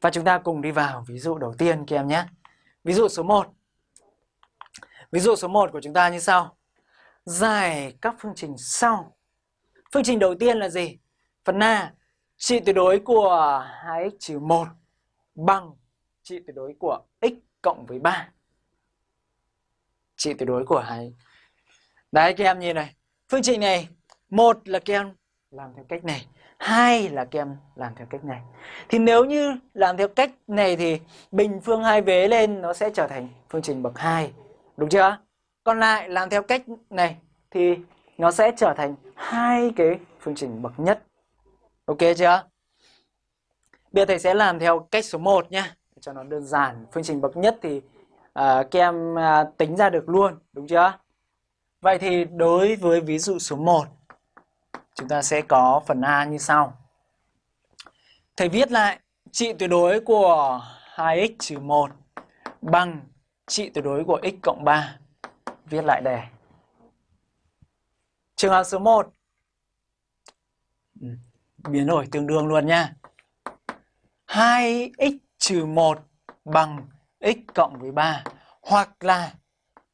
Và chúng ta cùng đi vào ví dụ đầu tiên các em nhé. Ví dụ số 1. Ví dụ số 1 của chúng ta như sau. Giải các phương trình sau. Phương trình đầu tiên là gì? Phần A, trị tuyệt đối của 2x-1 bằng trị tuyệt đối của x cộng với 3. Trị tuyệt đối của 2 Đấy các em nhìn này. Phương trình này, một là các em làm theo cách này, hai là các em làm theo cách này. Thì nếu như làm theo cách này thì bình phương hai vế lên nó sẽ trở thành phương trình bậc 2. Đúng chưa? Còn lại làm theo cách này thì nó sẽ trở thành hai cái phương trình bậc nhất. Ok chưa? Bây giờ thầy sẽ làm theo cách số 1 nhé cho nó đơn giản. Phương trình bậc nhất thì à, uh, các em uh, à, tính ra được luôn, đúng chưa? Vậy thì đối với ví dụ số 1 chúng ta sẽ có phần A như sau. Thầy viết lại trị tuyệt đối của 2x trừ 1 bằng trị tuyệt đối của x cộng 3. Viết lại đề. Trường hợp số 1 ừ, biến đổi tương đương luôn nha. 2x trừ 1 bằng x cộng với 3 hoặc là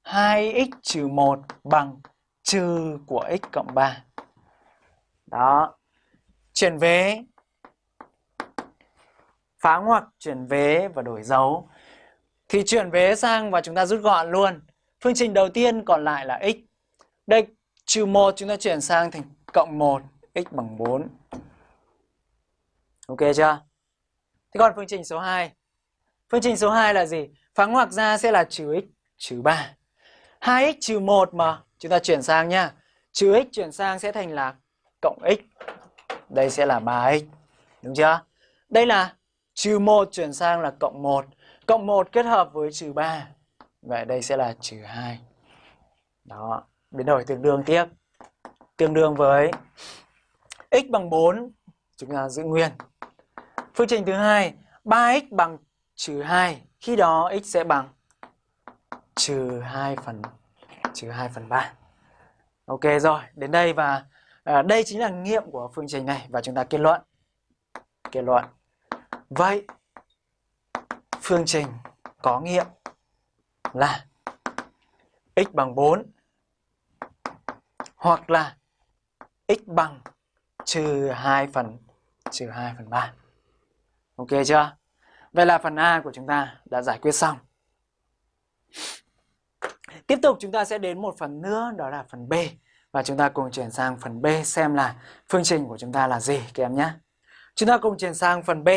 2x trừ 1 bằng trừ của x cộng 3. Đó. Chuyển vế. Phá ngoặc, chuyển vế và đổi dấu. Thì chuyển vế sang và chúng ta rút gọn luôn. Phương trình đầu tiên còn lại là x. Đây, trừ 1 chúng ta chuyển sang thành cộng 1, x bằng 4. Ok chưa? Thế còn phương trình số 2. Phương trình số 2 là gì? Phá ngoặc ra sẽ là trừ x trừ 3. 2x trừ 1 mà chúng ta chuyển sang nhá. Trừ x chuyển sang sẽ thành là cộng x. Đây sẽ là 3x. Đúng chưa? Đây là trừ 1 chuyển sang là cộng 1. Cộng 1 kết hợp với trừ 3. Vậy đây sẽ là trừ 2. Đó, biến đổi tương đương tiếp. Tương đương với x bằng 4, chúng ta giữ nguyên. Phương trình thứ hai, 3x bằng trừ 2. Khi đó x sẽ bằng trừ 2 phần trừ 2 phần 3. Ok rồi, đến đây và à, đây chính là nghiệm của phương trình này và chúng ta kết luận. Kết luận. Vậy phương trình có nghiệm là x bằng 4 hoặc là x bằng trừ 2 phần trừ 2 phần 3. Ok chưa? Vậy là phần A của chúng ta đã giải quyết xong. Tiếp tục chúng ta sẽ đến một phần nữa đó là phần B và chúng ta cùng chuyển sang phần B xem là phương trình của chúng ta là gì, các em nhé. Chúng ta cùng chuyển sang phần B